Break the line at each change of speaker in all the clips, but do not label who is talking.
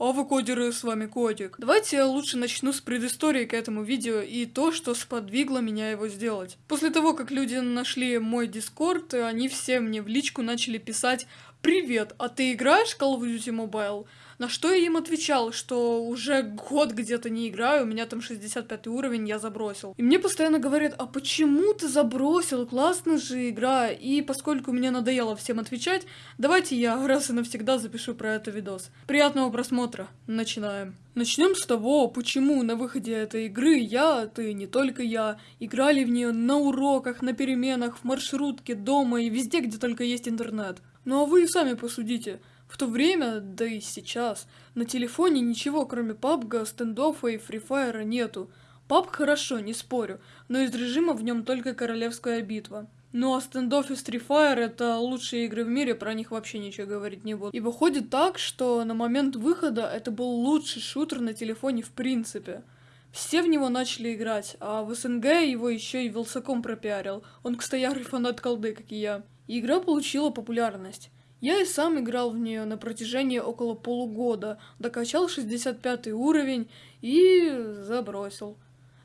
А вы кодеры, с вами Котик. Давайте я лучше начну с предыстории к этому видео и то, что сподвигло меня его сделать. После того, как люди нашли мой дискорд, они все мне в личку начали писать «Привет, а ты играешь Call of Duty Mobile?» На что я им отвечал, что уже год где-то не играю, у меня там 65 уровень, я забросил. И мне постоянно говорят, а почему ты забросил, классная же игра. И поскольку мне надоело всем отвечать, давайте я раз и навсегда запишу про это видос. Приятного просмотра, начинаем. Начнем с того, почему на выходе этой игры я, ты, не только я, играли в нее на уроках, на переменах, в маршрутке, дома и везде, где только есть интернет. Ну а вы сами посудите. В то время, да и сейчас, на телефоне ничего кроме PUBG, стендофа и Fire нету. PUBG хорошо, не спорю, но из режима в нем только Королевская битва. Ну а стендоф и Fire это лучшие игры в мире, про них вообще ничего говорить не буду. И выходит так, что на момент выхода это был лучший шутер на телефоне в принципе. Все в него начали играть, а в СНГ его еще и Вилсаком пропиарил. Он, кстати, ярый фанат колды, как и я. Игра получила популярность. Я и сам играл в нее на протяжении около полугода, докачал 65 уровень и забросил.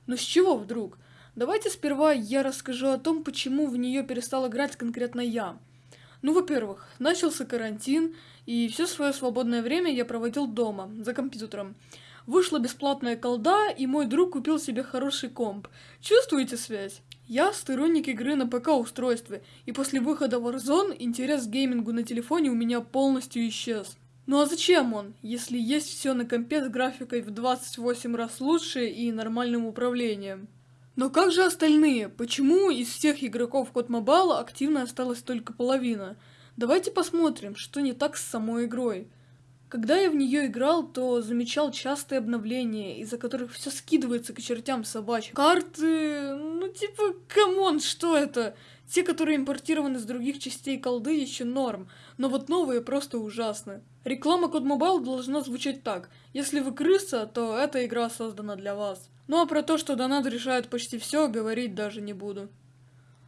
Но с чего вдруг? Давайте сперва я расскажу о том, почему в нее перестал играть конкретно я. Ну, во-первых, начался карантин, и все свое свободное время я проводил дома, за компьютером. Вышла бесплатная колда, и мой друг купил себе хороший комп. Чувствуете связь? Я сторонник игры на ПК-устройстве, и после выхода Warzone интерес к геймингу на телефоне у меня полностью исчез. Ну а зачем он, если есть все на компе с графикой в 28 раз лучше и нормальным управлением? Но как же остальные? Почему из всех игроков Код Mobile активно осталась только половина? Давайте посмотрим, что не так с самой игрой. Когда я в нее играл, то замечал частые обновления, из-за которых все скидывается к чертям собачьим. Карты, ну типа, come on, что это? Те, которые импортированы с других частей колды, еще норм, но вот новые просто ужасны. Реклама COD Mobile должна звучать так. Если вы крыса, то эта игра создана для вас. Ну а про то, что донат решает почти все, говорить даже не буду.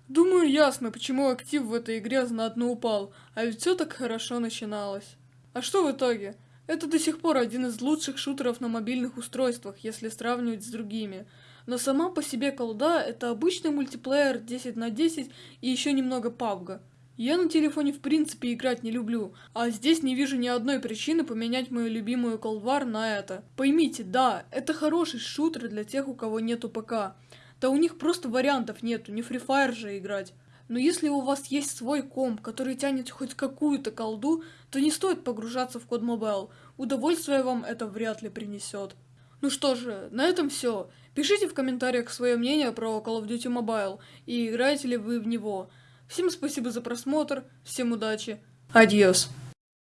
Думаю, ясно, почему актив в этой игре знатно упал, а ведь все так хорошо начиналось. А что в итоге? Это до сих пор один из лучших шутеров на мобильных устройствах, если сравнивать с другими. Но сама по себе колда это обычный мультиплеер 10 на 10 и еще немного пабга. Я на телефоне в принципе играть не люблю, а здесь не вижу ни одной причины поменять мою любимую колдвар на это. Поймите, да, это хороший шутер для тех, у кого нету ПК. Да у них просто вариантов нету, не Free Fire же играть. Но если у вас есть свой комп, который тянет хоть какую-то колду, то не стоит погружаться в код Mobile. Удовольствие вам это вряд ли принесет. Ну что же, на этом все. Пишите в комментариях свое мнение про Call of Duty Mobile и играете ли вы в него. Всем спасибо за просмотр, всем удачи, адьос.